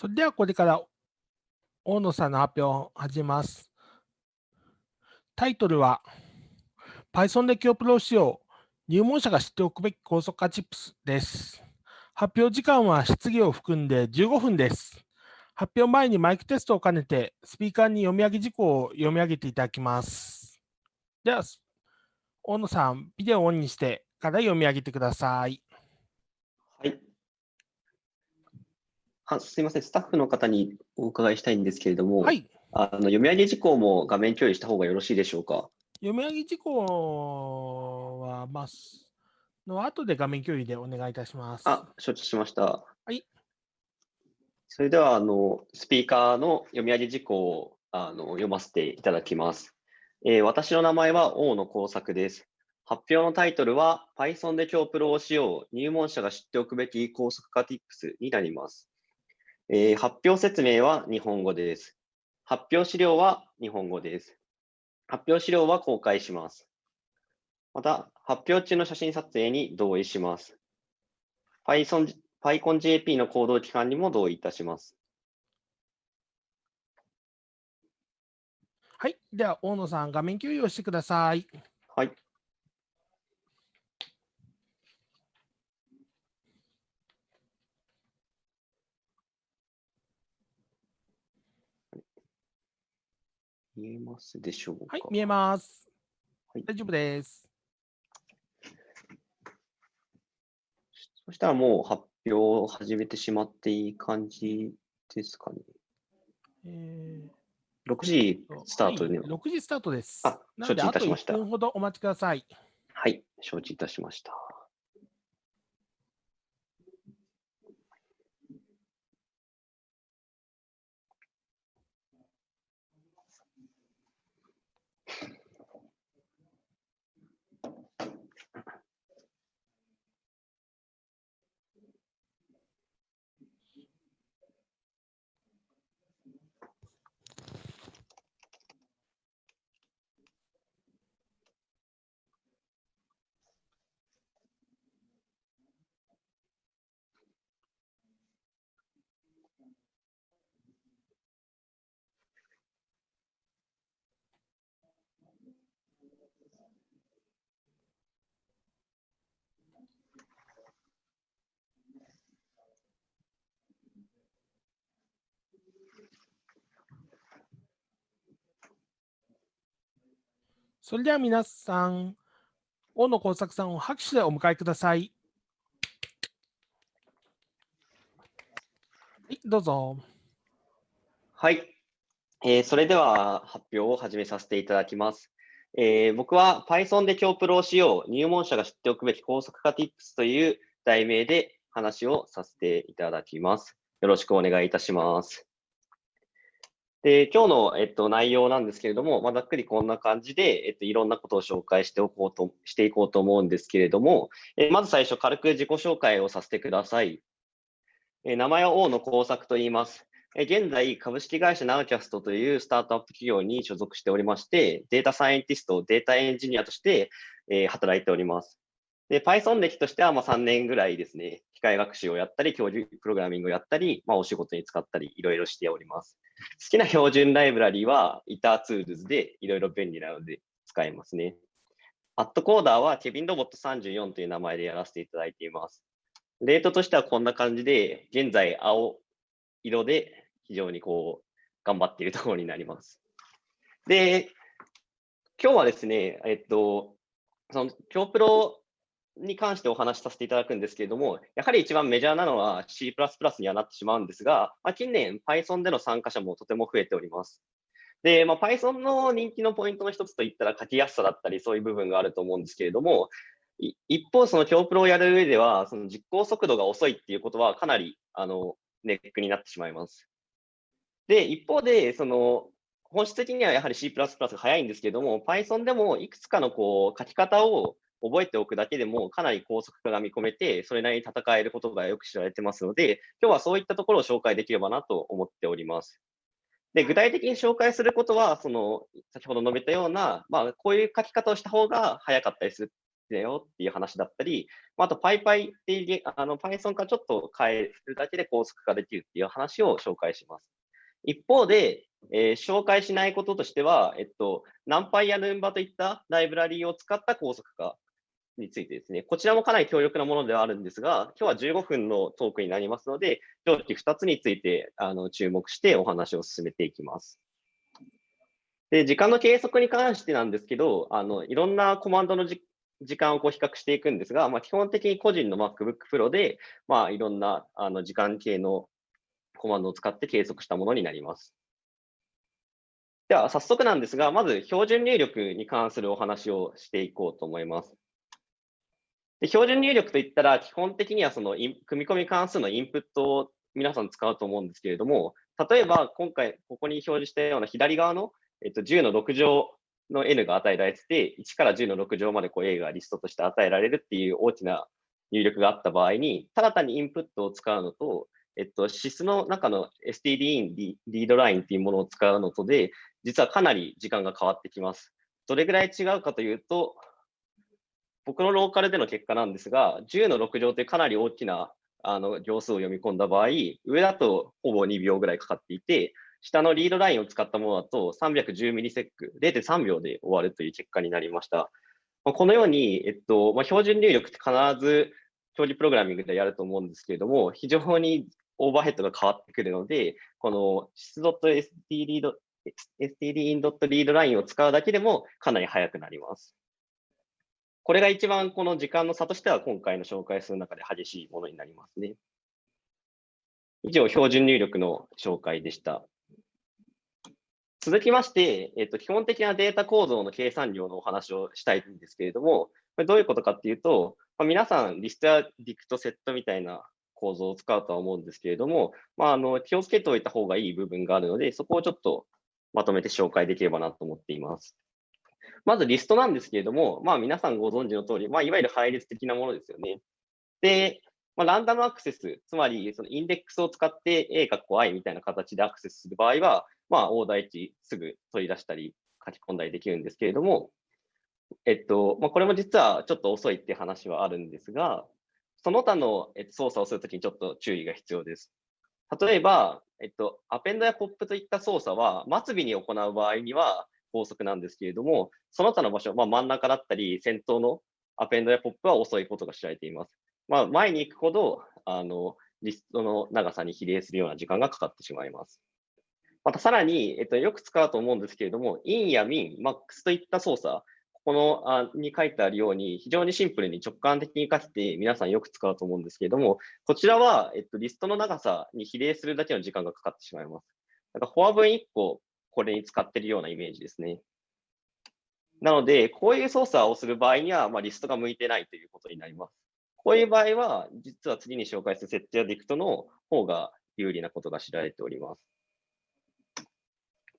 それではこれから大野さんの発表を始めます。タイトルは Python で今日プロ仕様入門者が知っておくべき高速化チップスです。発表時間は質疑を含んで15分です。発表前にマイクテストを兼ねてスピーカーに読み上げ事項を読み上げていただきます。では、大野さん、ビデオをオンにしてから読み上げてくださ。い。あすみません、スタッフの方にお伺いしたいんですけれども、はい、あの読み上げ事項も画面共有した方がよろしいでしょうか？読み上げ事項は、まあ、の後で画面共有でお願いいたします。あ、承知しました。はい。それでは、あの、スピーカーの読み上げ事項をあの読ませていただきます。えー、私の名前は大野耕作です。発表のタイトルは Python で今日プロをしよう入門者が知っておくべき高速化 Tips になります。えー、発表説明は日本語です。発表資料は日本語です。発表資料は公開します。また、発表中の写真撮影に同意します。Python、PyConJP の行動期間にも同意いたします。はい。では、大野さん、画面共有をしてください。はい。見えますでしょうか？はい、見えます。はい、大丈夫です。そしたらもう発表を始めてしまっていい感じですかね？えー、6時スタートで、はい、6時スタートです。あ、承知いたしました。1分ほどお待ちください。はい、承知いたしました。それでは皆さん、大野耕作さんを拍手でお迎えください。はい、どうぞ。はい、えー、それでは発表を始めさせていただきます。えー、僕は Python で今日プロをしよう入門者が知っておくべき高速化 Tips という題名で話をさせていただきます。よろしくお願いいたします。で、今日の、えっと、内容なんですけれども、まあ、ざっくりこんな感じで、えっと、いろんなことを紹介しておこうと、していこうと思うんですけれども、えまず最初、軽く自己紹介をさせてください。え名前は大野耕作と言います。え現在、株式会社ナウキャストというスタートアップ企業に所属しておりまして、データサイエンティスト、データエンジニアとして、え働いております。で、Python 歴としてはま3年ぐらいですね、機械学習をやったり、競技プログラミングをやったり、まあ、お仕事に使ったり、いろいろしております。好きな標準ライブラリは ITER ツールズでいろいろ便利なので使えますね。 AtCoder は kevinrobot34という名前でやらせていただいています。レートとしてはこんな感じで、現在青色で非常にこう頑張っているところになります。で、今日はですね、えっと、その、競プロに関してお話しさせていただくんですけれども、やはり一番メジャーなのは C++ にはなってしまうんですが、まあ、近年 Python での参加者もとても増えております。で、まあ、Python の人気のポイントの一つといったら書きやすさだったりそういう部分があると思うんですけれども、一方、その強プロをやる上では、その実行速度が遅いっていうことはかなりあのネックになってしまいます。で、一方で、その本質的にはやはり C++ が早いんですけれども、Python でもいくつかのこう書き方を覚えておくだけでもかなり高速化が見込めて、それなりに戦えることがよく知られてますので、今日はそういったところを紹介できればなと思っております。で具体的に紹介することは、その先ほど述べたような、まあ、こういう書き方をした方が早かったりするんだよっていう話だったり、あと PyPy っていうあの Python からちょっと変えるだけで高速化できるっていう話を紹介します。一方で、えー、紹介しないこととしては、えっと、NumPy や Numba といったライブラリーを使った高速化についてですね、こちらもかなり強力なものではあるんですが、今日は15分のトークになりますので、上記2つについてあの注目してお話を進めていきます。で、時間の計測に関してなんですけど、あのいろんなコマンドの時間をこう比較していくんですが、まあ、基本的に個人の MacBook Pro で、まあ、いろんなあの時間系のコマンドを使って計測したものになります。では、早速なんですが、まず標準入力に関するお話をしていこうと思います。で標準入力といったら、基本的にはその組み込み関数のインプットを皆さん使うと思うんですけれども、例えば今回ここに表示したような左側の、えっと、10の6乗の n が与えられてて、1から10の6乗までこう a がリストとして与えられるっていう大きな入力があった場合に、ただ単にインプットを使うのと、えっと、SIS の中の stdin リードラインっていうものを使うのとで、実はかなり時間が変わってきます。どれぐらい違うかというと、僕のローカルでの結果なんですが、10の6乗というかなり大きなあの行数を読み込んだ場合、上だとほぼ2秒ぐらいかかっていて、下のリードラインを使ったものだと310ミリセック、0.3秒で終わるという結果になりました。このように、えっとまあ、標準入力って必ず表示プログラミングでやると思うんですけれども、非常にオーバーヘッドが変わってくるので、この sys.std stdin.readline を使うだけでもかなり速くなります。これが一番この時間の差としては今回の紹介する中で激しいものになりますね。以上、標準入力の紹介でした。続きまして、えっと、基本的なデータ構造の計算量のお話をしたいんですけれども、これどういうことかっていうと、まあ、皆さん、リストやディクトセットみたいな構造を使うとは思うんですけれども、まあ、あの気をつけておいた方がいい部分があるので、そこをちょっとまとめて紹介できればなと思っています。まずリストなんですけれども、まあ皆さんご存知の通り、まあいわゆる配列的なものですよね。で、まあ、ランダムアクセス、つまりそのインデックスを使って A かっこ I みたいな形でアクセスする場合は、まあオーダー1すぐ取り出したり書き込んだりできるんですけれども、えっと、まあ、これも実はちょっと遅いって話はあるんですが、その他の操作をするときにちょっと注意が必要です。例えば、えっと、アペンドやポップといった操作は、末尾に行う場合には法則なんですけれども、その他の場所、まあ、真ん中だったり、先頭のアペンドやポップは遅いことが知られています。まあ、前に行くほど、あの、リストの長さに比例するような時間がかかってしまいます。またさらに、えっと、よく使うと思うんですけれども、in や min、max といった操作、ここのあに書いてあるように、非常にシンプルに直感的に書いて皆さんよく使うと思うんですけれども、こちらは、えっと、リストの長さに比例するだけの時間がかかってしまいます。だかフォア文1個、これに使ってるようなイメージですね。なので、こういう操作をする場合には、まあ、リストが向いてないということになります。こういう場合は、実は次に紹介する設定やディクトの方が有利なことが知られております。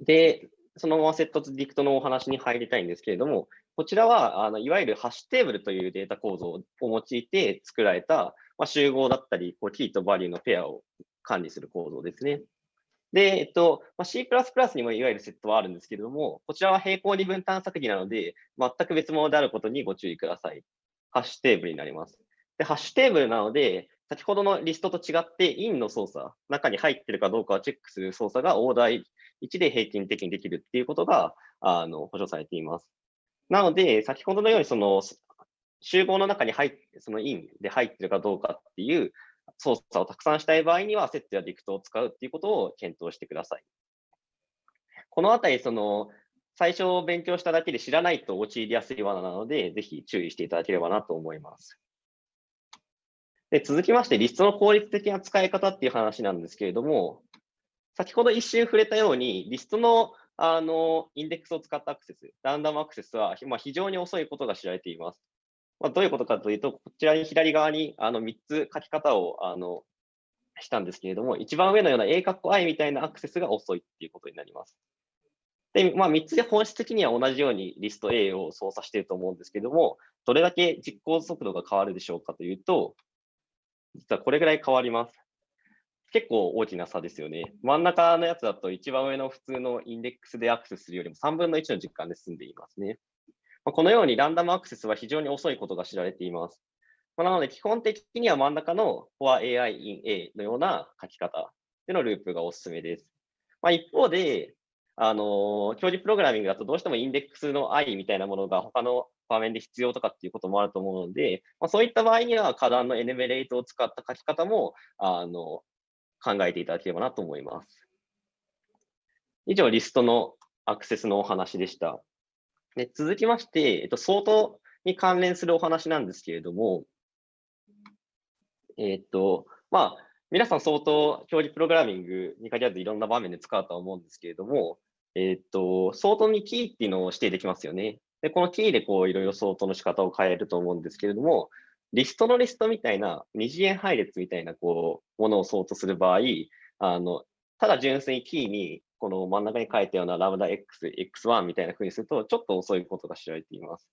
で、そのままセットとディクトのお話に入りたいんですけれども、こちらはあのいわゆるハッシュテーブルというデータ構造を用いて作られた、まあ、集合だったり、こうキーとバリューのペアを管理する構造ですね。で、えっと、まあ、C++ にもいわゆるセットはあるんですけれども、こちらは並行二分単作義なので、全く別物であることにご注意ください。ハッシュテーブルになります。で、ハッシュテーブルなので、先ほどのリストと違って、インの操作、中に入ってるかどうかをチェックする操作がオーダー1で平均的にできるっていうことがあの保証されています。なので、先ほどのようにその集合の中に入って、そのインで入ってるかどうかっていう操作をたくさんしたい場合には、セットやディクトを使うっていうことを検討してください。このあたり、その最初勉強しただけで知らないと陥りやすい罠なので、ぜひ注意していただければなと思います。で続きまして、リストの効率的な使い方っていう話なんですけれども、先ほど一瞬触れたように、リストのあのインデックスを使ったアクセス、ランダムアクセスは、まあ、非常に遅いことが知られています。まあ、どういうことかというと、こちらに左側にあの3つ書き方をあのしたんですけれども、一番上のような A 括弧 I みたいなアクセスが遅いっていうことになります。で、まあ、3つで本質的には同じようにリスト A を操作していると思うんですけれども、どれだけ実行速度が変わるでしょうかというと、実はこれぐらい変わります。結構大きな差ですよね。真ん中のやつだと一番上の普通のインデックスでアクセスするよりも3分の1の実感で済んでいますね。まあ、このようにランダムアクセスは非常に遅いことが知られています。まあ、なので、基本的には真ん中の for AI in A のような書き方でのループがおすすめです。まあ、一方で、あの、教授プログラミングだとどうしてもインデックスの i みたいなものが他の場面で必要とかっていうこともあると思うので、まあ、そういった場合には、花壇のエネメレートを使った書き方も、あの、考えていただければなと思います。以上、リストのアクセスのお話でした。で続きまして、えっと、相当に関連するお話なんですけれども、えっと、まあ、皆さん相当、表示プログラミングに限らずいろんな場面で使うとは思うんですけれども、えっと、相当にキーっていうのを指定できますよね。で、このキーでこういろいろ相当の仕方を変えると思うんですけれども、リストのリストみたいな、二次元配列みたいなこう、ものを相当する場合、あの、ただ純粋にキーに、この真ん中に書いたようなラムダ X、X1 みたいな風にすると、ちょっと遅いことが知られています。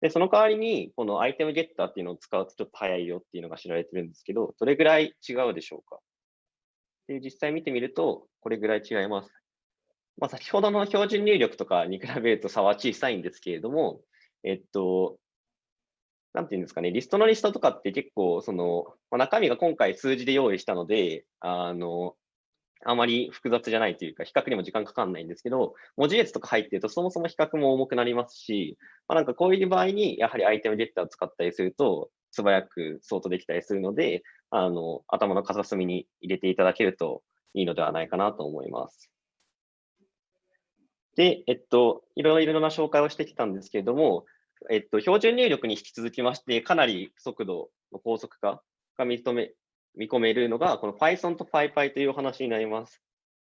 で、その代わりに、このアイテムゲッターっていうのを使うとちょっと早いよっていうのが知られてるんですけど、どれぐらい違うでしょうか？で、実際見てみると、これぐらい違います。まあ、先ほどの標準入力とかに比べると差は小さいんですけれども、えっと、なんていうんですかね、リストのリストとかって結構、その、まあ、中身が今回数字で用意したので、あの、あまり複雑じゃないというか、比較にも時間かかんないんですけど、文字列とか入ってると、そもそも比較も重くなりますし、まあ、なんかこういう場合に、やはりアイテムゲッターを使ったりすると、素早くソートできたりするので、あの、頭の片隅に入れていただけるといいのではないかなと思います。で、えっと、いろいろな紹介をしてきたんですけれども、えっと、標準入力に引き続きまして、かなり速度の高速化が認め見込めるのが、この Python と PyPy というお話になります。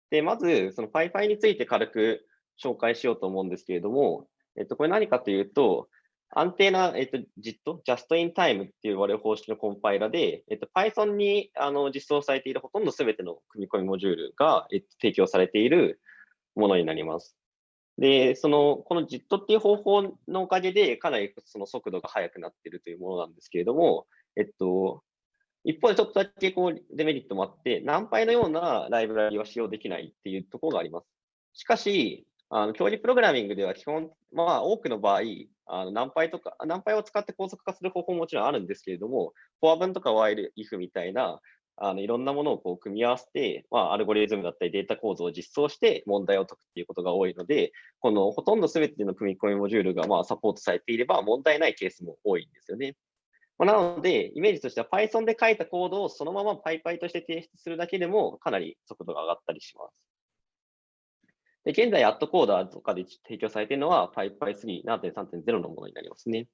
で、まず、その PyPy について軽く紹介しようと思うんですけれども、えっと、これ何かというと、安定な、えっと、JIT、Just in Time っていう我々方式のコンパイラで、えっと、Python にあの実装されているほとんどすべての組み込みモジュールが、えっと、提供されているものになります。で、その、この JIT っていう方法のおかげで、かなりその速度が速くなっているというものなんですけれども、えっと、一方でちょっとだけこうデメリットもあって、ナンパイのようなライブラリは使用できないっていうところがあります。しかし、あの教授プログラミングでは基本、まあ、多くの場合、あのナンパイとか、ナンパイを使って高速化する方法ももちろんあるんですけれども、フォア文とかワイル、イフみたいな、あのいろんなものをこう組み合わせて、まあ、アルゴリズムだったりデータ構造を実装して問題を解くっていうことが多いので、このほとんど全ての組み込みモジュールがまあサポートされていれば問題ないケースも多いんですよね。ま、なので、イメージとしては Python で書いたコードをそのまま PyPy として提出するだけでもかなり速度が上がったりします。で現在、アットコーダーとかで提供されているのは PyPy3.7.3.0 のものになりますね。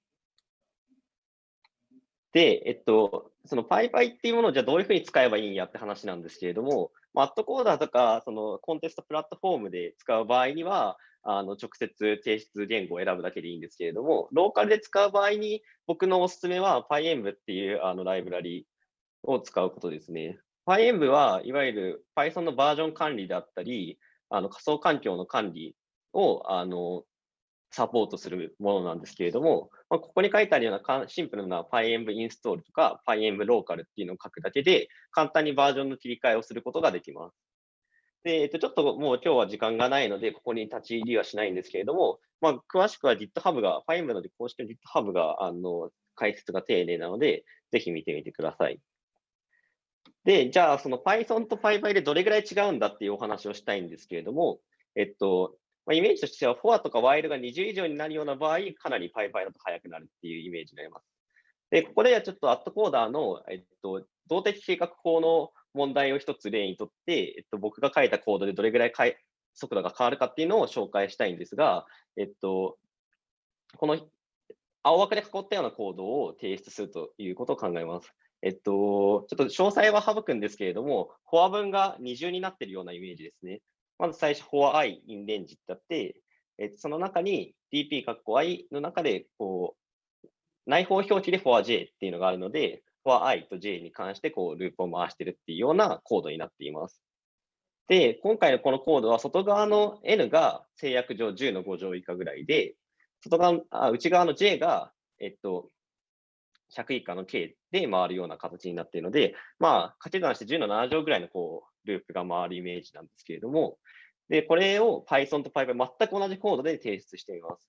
で、えっと、その PyPy っていうものをじゃあどういうふうに使えばいいんやって話なんですけれども、アットコーダーとか、そのコンテストプラットフォームで使う場合には、あの直接提出言語を選ぶだけでいいんですけれども、ローカルで使う場合に、僕のおすすめは PyEnv っていうあのライブラリを使うことですね。PyEnv はいわゆる Python のバージョン管理であったり、あの仮想環境の管理をあのサポートするものなんですけれども、まあ、ここに書いてあるようなシンプルな PyEnv インストールとか PyEnv ローカルっていうのを書くだけで、簡単にバージョンの切り替えをすることができます。で、えっと、ちょっともう今日は時間がないので、ここに立ち入りはしないんですけれども、まあ、詳しくは GitHub が、ファイムので公式の GitHub が、あの、解説が丁寧なので、ぜひ見てみてください。で、じゃあ、その Python と PyPy でどれぐらい違うんだっていうお話をしたいんですけれども、えっと、まあ、イメージとしては、for とか while が20以上になるような場合、かなり PyPy だと速くなるっていうイメージになります。で、ここではちょっとアットコーダーの、えっと、動的計画法の問題を一つ例にとって、えっと、僕が書いたコードでどれぐらい速度が変わるかっていうのを紹介したいんですが、えっと、この青枠で囲ったようなコードを提出するということを考えます。えっと、ちょっと詳細は省くんですけれども、フォア文が二重になっているようなイメージですね。まず最初、フォア i in range ってあって、え、その中に dp 括弧 i の中で、こう、内包表記で for j っていうのがあるので、for i と j に関してこうループを回してるっていうようなコードになっています。で、今回のこのコードは外側の n が制約上10の5乗以下ぐらいで、外側あ内側の j が、えっと、100以下の k で回るような形になっているので、まあ、掛け算して10の7乗ぐらいのこうループが回るイメージなんですけれども、で、これを Python と PyPy 全く同じコードで提出しています。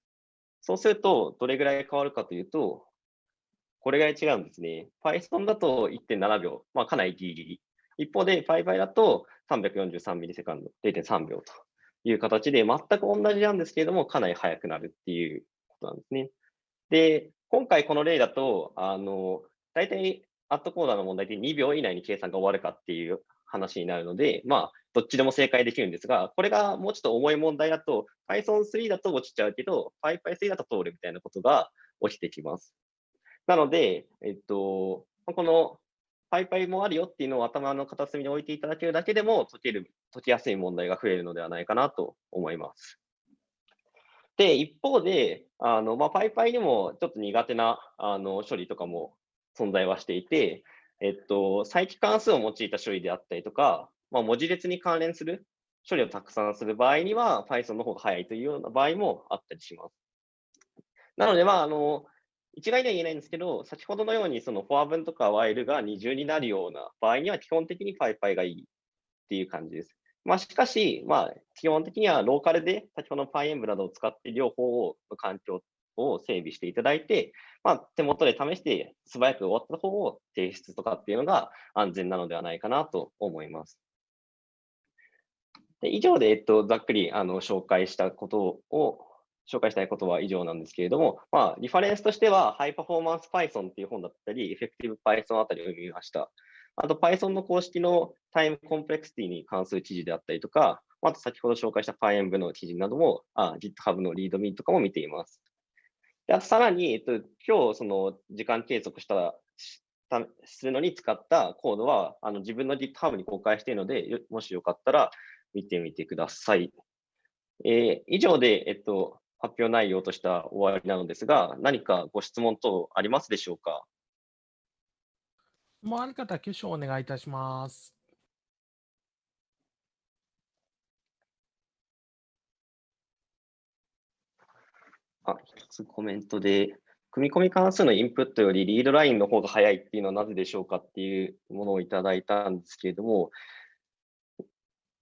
そうすると、どれぐらい変わるかというと、これぐらい違うんですね。Python だと1.7秒、まあ、かなりギリギリ。一方で PyPy だと343ミリセカンド、0.3秒という形で、全く同じなんですけれども、かなり速くなるっていうことなんですね。で、今回この例だと、あの、大体、アットコーダーの問題で2秒以内に計算が終わるかっていう話になるので、まあ、どっちでも正解できるんですが、これがもうちょっと重い問題だと、Python3 だと落ちちゃうけど、PyPy3 だと通るみたいなことが起きてきます。なので、えっと、この PyPy もあるよっていうのを頭の片隅に置いていただけるだけでも解ける、解きやすい問題が増えるのではないかなと思います。で、一方で、あの、まあ、PyPy にもちょっと苦手なあの処理とかも存在はしていて、えっと、再帰関数を用いた処理であったりとか、まあ、文字列に関連する処理をたくさんする場合には Python の方が早いというような場合もあったりします。なので、まあ、あの、一概には言えないんですけど、先ほどのようにそのフォア分とか while が二重になるような場合には基本的に PyPy がいいっていう感じです。まあ、しかし、まあ、基本的にはローカルで先ほどの PyEnv などを使って両方の環境を整備していただいて、まあ、手元で試して素早く終わった方を提出とかっていうのが安全なのではないかなと思います。で以上で、えっと、ざっくりあの紹介したことを、紹介したいことは以上なんですけれども、まあ、リファレンスとしては、ハイパフォーマンス Python っていう本だったり、エフェクティブ Python あたりを読みました。あと Python の公式のタイムコンプレクシティに関する記事であったりとか、あと先ほど紹介した PyEnv の記事なども、あ GitHub の README とかも見ています。でさらに、えっと、今日その時間計測したするのに使ったコードはあの自分の GitHub に公開しているので、もしよかったら見てみてください。えー、以上で、えっと、発表内容とした終わりなのですが、何かご質問等ありますでしょうか？もうある方、挙手をお願いいたします。あ、一つコメントで、組み込み関数のインプットよりリードラインの方が早いっていうのはなぜでしょうかっていうものをいただいたんですけれども、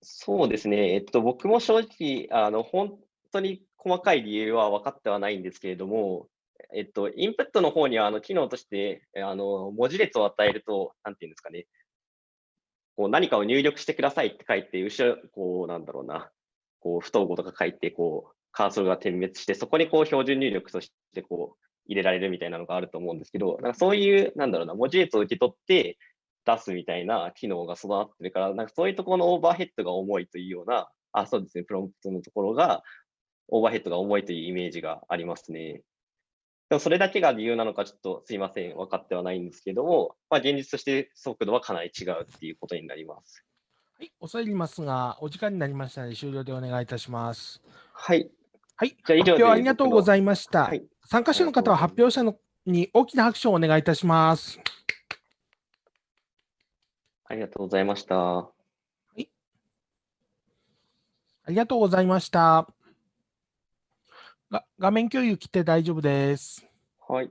そうですね、えっと、僕も正直、あの本当に細かい理由は分かってはないんですけれども、えっと、インプットの方にはあの機能としてあの文字列を与えると、なんていうんですかね、こう何かを入力してくださいって書いて、後ろ、こうなんだろうな、こう不統合とか書いて、こうカーソルが点滅して、そこにこう標準入力としてこう入れられるみたいなのがあると思うんですけど、なんかそういう、なんだろうな、文字列を受け取って出すみたいな機能が備わってるから、なんかそういうところのオーバーヘッドが重いというような、あ、そうですね、プロンプトのところが、オーバーヘッドが重いというイメージがありますね。でもそれだけが理由なのかちょっとすいません、分かってはないんですけども、まあ、現実として速度はかなり違うっていうことになります。はい、恐れ入りますが、お時間になりましたので終了でお願いいたします。はい。はい、じゃあ以上発表ありがとうございました。はい、参加者の方は発表者のに大きな拍手をお願いいたします。ありがとうございました。はい。ありがとうございました。画面共有切って大丈夫です。はい。